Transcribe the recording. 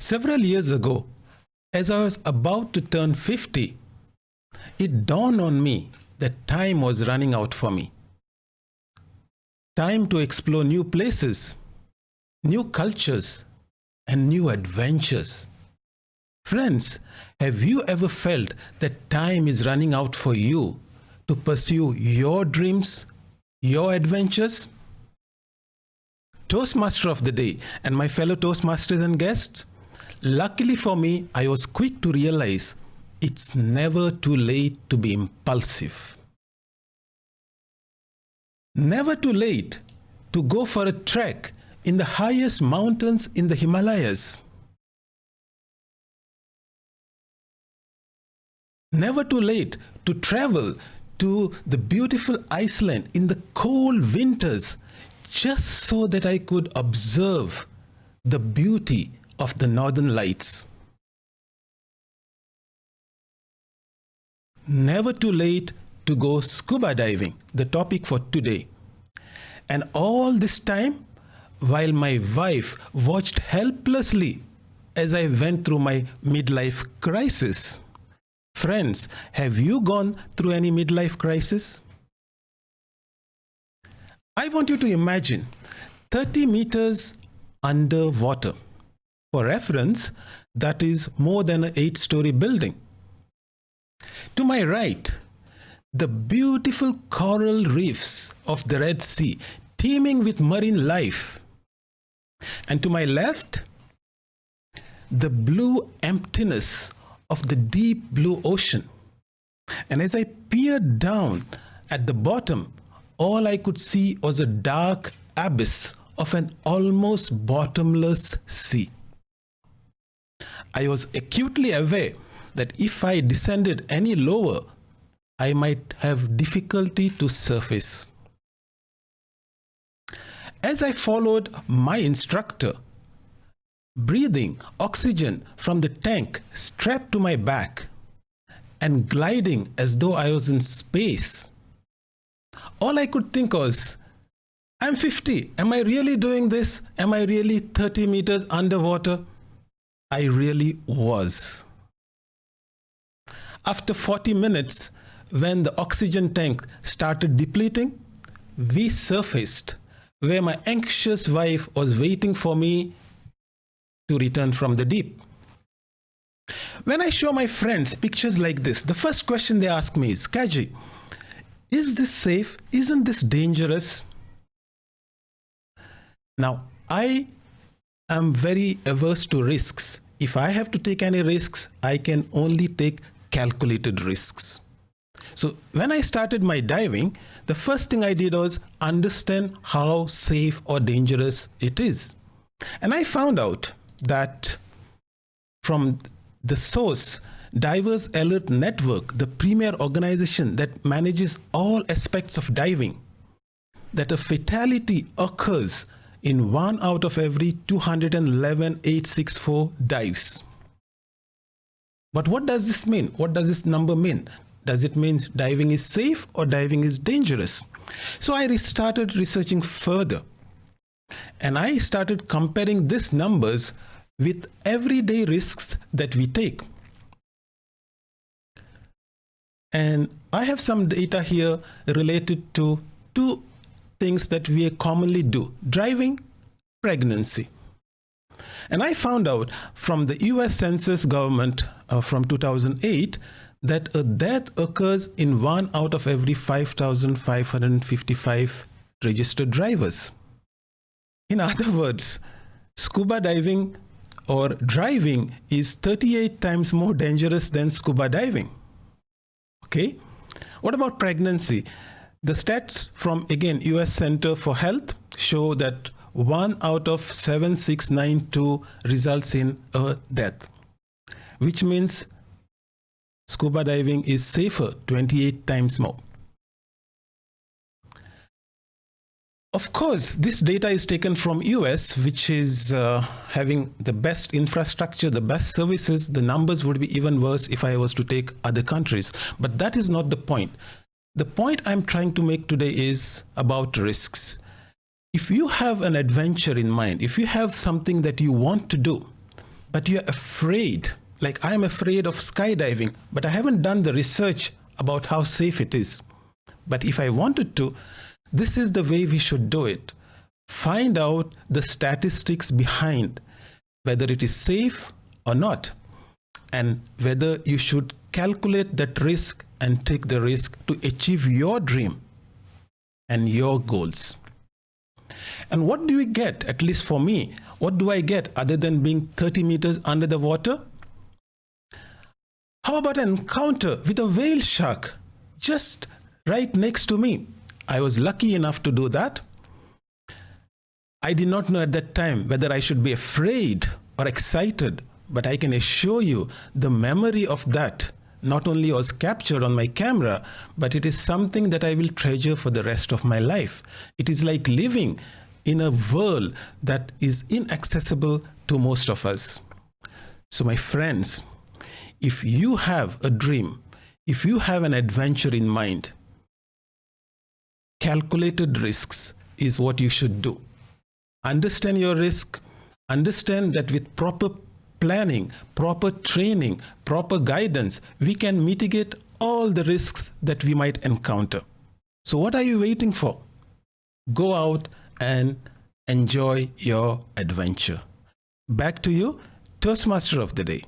Several years ago, as I was about to turn 50, it dawned on me that time was running out for me. Time to explore new places, new cultures, and new adventures. Friends, have you ever felt that time is running out for you to pursue your dreams, your adventures? Toastmaster of the day and my fellow Toastmasters and guests, luckily for me, I was quick to realize it's never too late to be impulsive. Never too late to go for a trek in the highest mountains in the Himalayas. Never too late to travel to the beautiful Iceland in the cold winters just so that I could observe the beauty of the northern lights. Never too late to go scuba diving, the topic for today. And all this time, while my wife watched helplessly as I went through my midlife crisis. Friends, have you gone through any midlife crisis? I want you to imagine 30 meters underwater. For reference, that is more than an eight story building. To my right, the beautiful coral reefs of the Red Sea, teeming with marine life. And to my left, the blue emptiness of the deep blue ocean. And as I peered down at the bottom, all I could see was a dark abyss of an almost bottomless sea. I was acutely aware that if I descended any lower, I might have difficulty to surface. As I followed my instructor, breathing oxygen from the tank strapped to my back and gliding as though I was in space, all I could think was, I'm 50. Am I really doing this? Am I really 30 meters underwater? I really was. After 40 minutes, when the oxygen tank started depleting, we surfaced where my anxious wife was waiting for me to return from the deep. When I show my friends pictures like this, the first question they ask me is, Kaji, is this safe? Isn't this dangerous? Now, I am very averse to risks. If I have to take any risks, I can only take calculated risks. So when I started my diving, the first thing I did was understand how safe or dangerous it is. And I found out that from the source, Divers Alert Network, the premier organization that manages all aspects of diving, that a fatality occurs in one out of every 211,864 dives. But what does this mean? What does this number mean? Does it mean diving is safe or diving is dangerous? So I started researching further and I started comparing these numbers with everyday risks that we take. And I have some data here related to two things that we commonly do, driving, pregnancy. And I found out from the US Census government uh, from 2008 that a death occurs in one out of every 5,555 registered drivers. In other words, scuba diving or driving is 38 times more dangerous than scuba diving. Okay. What about pregnancy? The stats from again US Center for Health show that one out of 7692 results in a death, which means scuba diving is safer 28 times more. Of course, this data is taken from US, which is uh, having the best infrastructure, the best services. The numbers would be even worse if I was to take other countries. But that is not the point. The point I'm trying to make today is about risks. If you have an adventure in mind, if you have something that you want to do, but you're afraid, like I'm afraid of skydiving, but I haven't done the research about how safe it is. But if I wanted to, this is the way we should do it. Find out the statistics behind whether it is safe or not, and whether you should calculate that risk and take the risk to achieve your dream and your goals. And what do we get, at least for me, what do I get other than being 30 meters under the water? How about an encounter with a whale shark just right next to me? I was lucky enough to do that. I did not know at that time whether I should be afraid or excited, but I can assure you the memory of that not only was captured on my camera, but it is something that I will treasure for the rest of my life. It is like living in a world that is inaccessible to most of us. So, my friends, if you have a dream, if you have an adventure in mind, calculated risks is what you should do. Understand your risk, understand that with proper planning, proper training, proper guidance, we can mitigate all the risks that we might encounter. So, what are you waiting for? Go out and enjoy your adventure. Back to you, Toastmaster of the Day.